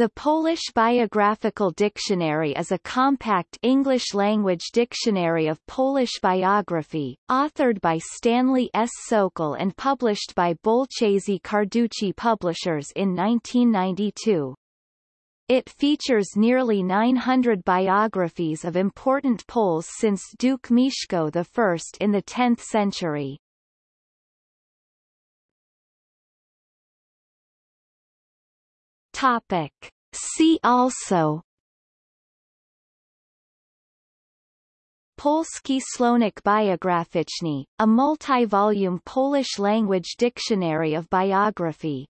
The Polish Biographical Dictionary is a compact English-language dictionary of Polish biography, authored by Stanley S. Sokol and published by Bolchazy Carducci Publishers in 1992. It features nearly 900 biographies of important Poles since Duke Mieszko I in the 10th century. Topic. See also Polski Słownik Biograficzny, a multi-volume Polish language dictionary of biography